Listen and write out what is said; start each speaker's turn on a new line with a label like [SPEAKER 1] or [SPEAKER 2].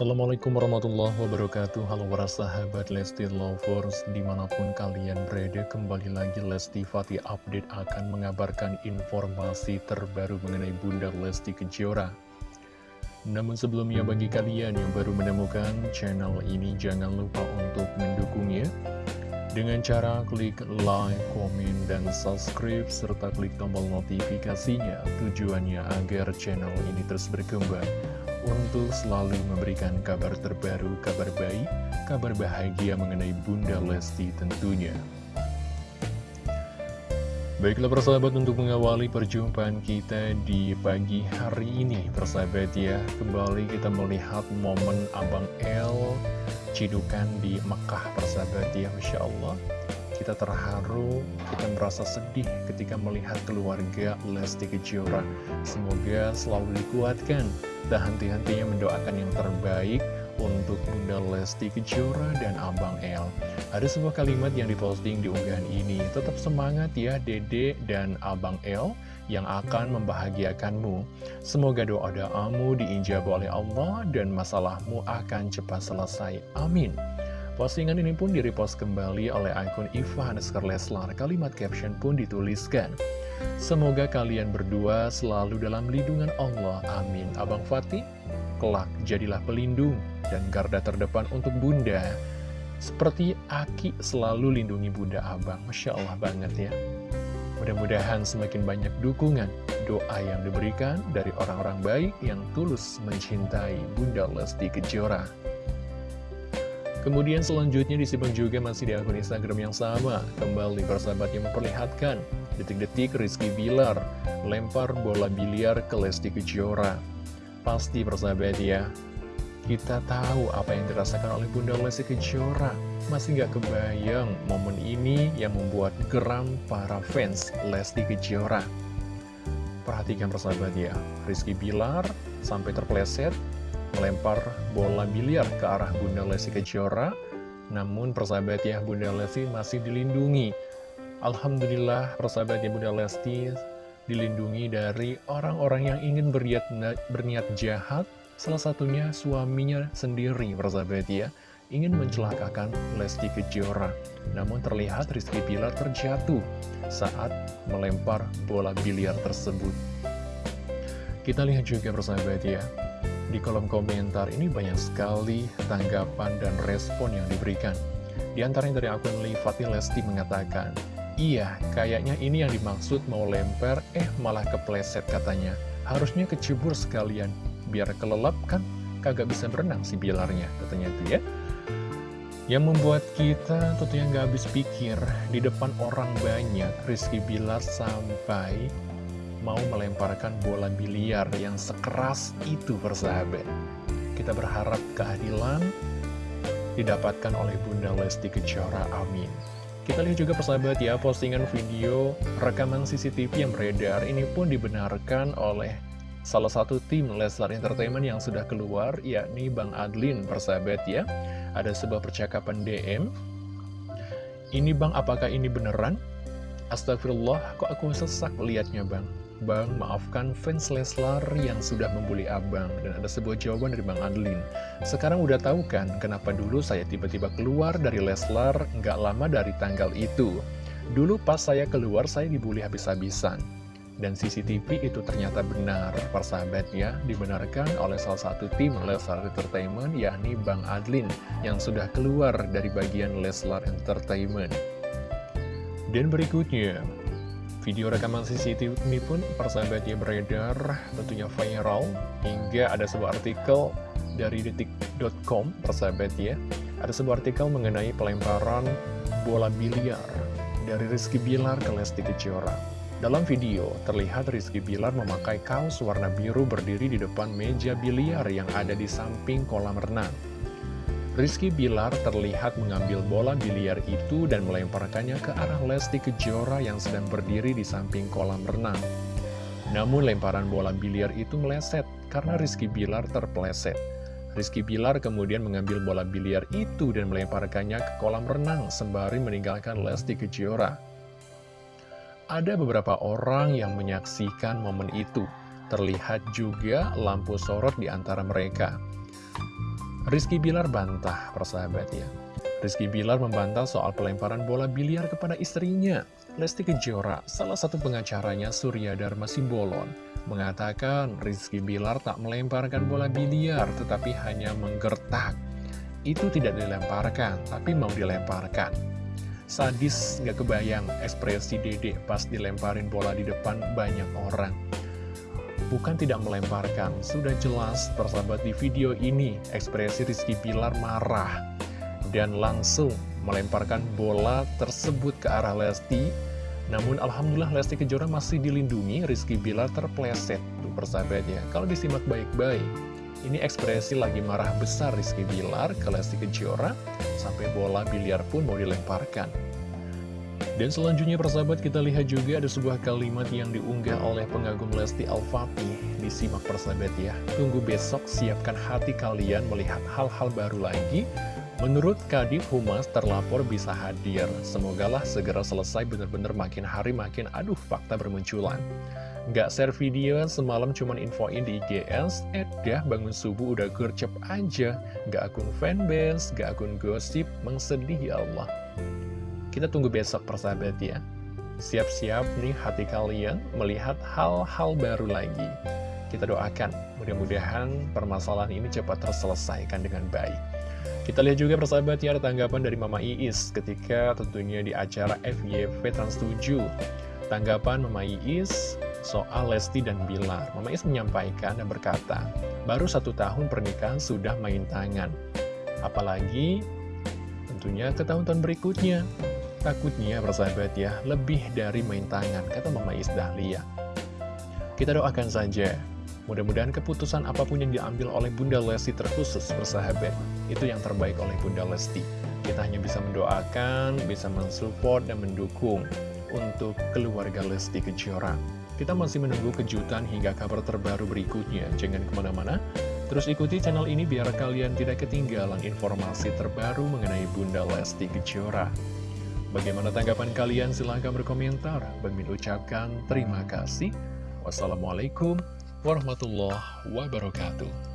[SPEAKER 1] Assalamualaikum warahmatullahi wabarakatuh. Halo para sahabat Lesti Lovers Di mana pun kalian berada Kembali lagi Lesti Fatih Update Akan mengabarkan informasi terbaru Mengenai Bunda Lesti Kejora. Namun sebelumnya bagi kalian Yang baru menemukan channel ini Jangan lupa untuk mendukungnya. Dengan cara klik like, komen, dan subscribe, serta klik tombol notifikasinya, tujuannya agar channel ini terus berkembang untuk selalu memberikan kabar terbaru, kabar baik, kabar bahagia mengenai Bunda Lesti tentunya. Baiklah persahabat untuk mengawali perjumpaan kita di pagi hari ini Persahabat ya, kembali kita melihat momen Abang L Cidukan di Mekah persahabat ya, Masya Allah. Kita terharu, kita merasa sedih ketika melihat keluarga Lesti Kejora. Semoga selalu dikuatkan Tak henti-hentinya mendoakan yang terbaik untuk Bunda Lesti Kejora dan Abang L. Ada sebuah kalimat yang diposting di unggahan ini. Tetap semangat ya Dede dan Abang L yang akan membahagiakanmu. Semoga doa-doamu diijabah oleh Allah dan masalahmu akan cepat selesai. Amin. Postingan ini pun direpost kembali oleh akun Iva Hanesker. Kalimat caption pun dituliskan. Semoga kalian berdua selalu dalam lindungan Allah. Amin. Abang Fatih, kelak jadilah pelindung dan garda terdepan untuk Bunda. Seperti Aki selalu lindungi Bunda Abang. Masya Allah banget ya. Mudah-mudahan semakin banyak dukungan, doa yang diberikan dari orang-orang baik yang tulus mencintai Bunda Lesti Kejora. Kemudian selanjutnya disimak juga masih di akun Instagram yang sama. Kembali persahabat yang memperlihatkan detik-detik Rizky Bilar lempar bola biliar ke Lesti Kejora. Pasti persahabat ya, kita tahu apa yang dirasakan oleh Bunda Lesti Kejora. Masih gak kebayang momen ini yang membuat geram para fans Lesti Kejora. Perhatikan persahabat ya, Rizky Bilar sampai terpleset melempar bola biliar ke arah Bunda Lesti Kejora. Namun persahabat ya, Bunda Lesti masih dilindungi. Alhamdulillah persahabat ya Bunda Lesti dilindungi dari orang-orang yang ingin berniat, berniat jahat. Salah satunya suaminya sendiri persahabat ya, ingin mencelakakan Lesti Kejora. Namun terlihat Rizky Bilar terjatuh saat melempar bola biliar tersebut. Kita lihat juga persahabat ya, di kolom komentar ini banyak sekali tanggapan dan respon yang diberikan. Di antaranya dari akun Livati Lesti mengatakan, Iya, kayaknya ini yang dimaksud mau lempar, eh malah kepleset katanya. Harusnya kecebur sekalian, biar kelelap kan kagak bisa berenang si bilarnya, katanya itu ya. Yang membuat kita tentunya nggak habis pikir, di depan orang banyak, Rizky Bilar sampai mau melemparkan bola biliar yang sekeras itu persahabat. Kita berharap keadilan didapatkan oleh Bunda Lesti Kejora, amin. Kita lihat juga persahabat ya, postingan video rekaman CCTV yang beredar ini pun dibenarkan oleh salah satu tim Leslar Entertainment yang sudah keluar, yakni Bang Adlin persahabat ya. Ada sebuah percakapan DM. Ini Bang, apakah ini beneran? Astagfirullah, kok aku sesak liatnya Bang? Bang, maafkan fans Leslar yang sudah membuli abang. Dan ada sebuah jawaban dari Bang Adlin. Sekarang udah tahu kan kenapa dulu saya tiba-tiba keluar dari Leslar nggak lama dari tanggal itu? Dulu pas saya keluar saya dibully habis-habisan. Dan CCTV itu ternyata benar Persahabatnya dibenarkan oleh salah satu tim Leslar Entertainment yakni Bang Adlin Yang sudah keluar dari bagian Leslar Entertainment. Dan berikutnya Video rekaman CCTV ini pun persahabatnya beredar tentunya viral hingga ada sebuah artikel dari detik.com persahabat ya. Ada sebuah artikel mengenai pelemparan bola biliar dari Rizky Bilar ke Lesti Kejora. Dalam video terlihat Rizky Bilar memakai kaos warna biru berdiri di depan meja biliar yang ada di samping kolam renang Rizky Bilar terlihat mengambil bola biliar itu dan melemparkannya ke arah Lesti Kejora yang sedang berdiri di samping kolam renang. Namun lemparan bola biliar itu meleset karena Rizky Bilar terpleset. Rizky Bilar kemudian mengambil bola biliar itu dan melemparkannya ke kolam renang sembari meninggalkan Lesti Kejora. Ada beberapa orang yang menyaksikan momen itu. Terlihat juga lampu sorot di antara mereka. Rizky Bilar bantah, persahabat ya. Rizky Bilar membantah soal pelemparan bola biliar kepada istrinya. Lesti Kejora, salah satu pengacaranya Surya Dharma Simbolon, mengatakan Rizky Bilar tak melemparkan bola biliar tetapi hanya menggertak. Itu tidak dilemparkan, tapi mau dilemparkan. Sadis gak kebayang ekspresi dedek pas dilemparin bola di depan banyak orang. Bukan tidak melemparkan, sudah jelas persahabat di video ini ekspresi Rizky Bilar marah dan langsung melemparkan bola tersebut ke arah Lesti. Namun Alhamdulillah Lesti Kejora masih dilindungi, Rizky Bilar terpleset. Tuh persahabat ya, kalau disimak baik-baik, ini ekspresi lagi marah besar Rizky Bilar ke Lesti Kejora, sampai bola biliar pun mau dilemparkan. Dan selanjutnya persahabat kita lihat juga ada sebuah kalimat yang diunggah oleh pengagum Lesti Al-Fatih Disimak persahabat ya Tunggu besok siapkan hati kalian melihat hal-hal baru lagi Menurut Kadif Humas terlapor bisa hadir. Semogalah segera selesai bener-bener makin hari makin aduh fakta bermunculan. Nggak share video semalam cuman infoin di IGS, eh dah bangun subuh udah gercep aja. Nggak akun fanbase, nggak akun gosip, mengsedih ya Allah. Kita tunggu besok persahabat ya. Siap-siap nih hati kalian melihat hal-hal baru lagi. Kita doakan, mudah-mudahan permasalahan ini cepat terselesaikan dengan baik. Kita lihat juga persahabat ya ada tanggapan dari Mama Iis ketika tentunya di acara FYP Trans 7. Tanggapan Mama Iis soal Lesti dan Bilar. Mama Iis menyampaikan dan berkata, baru satu tahun pernikahan sudah main tangan. Apalagi tentunya ke tahun-tahun berikutnya. Takutnya persahabat ya, lebih dari main tangan, kata Mama Iis Dahlia. Kita doakan saja Mudah-mudahan keputusan apa pun yang diambil oleh Bunda Lesti terkhusus bersahabat, itu yang terbaik oleh Bunda Lesti. Kita hanya bisa mendoakan, bisa mensupport dan mendukung untuk keluarga Lesti Kejora. Kita masih menunggu kejutan hingga kabar terbaru berikutnya. Jangan ke mana-mana, terus ikuti channel ini biar kalian tidak ketinggalan informasi terbaru mengenai Bunda Lesti Kejora. Bagaimana tanggapan kalian? Silahkan berkomentar. Bang ucapkan terima kasih. Wassalamualaikum warahmatullahi wabarakatuh.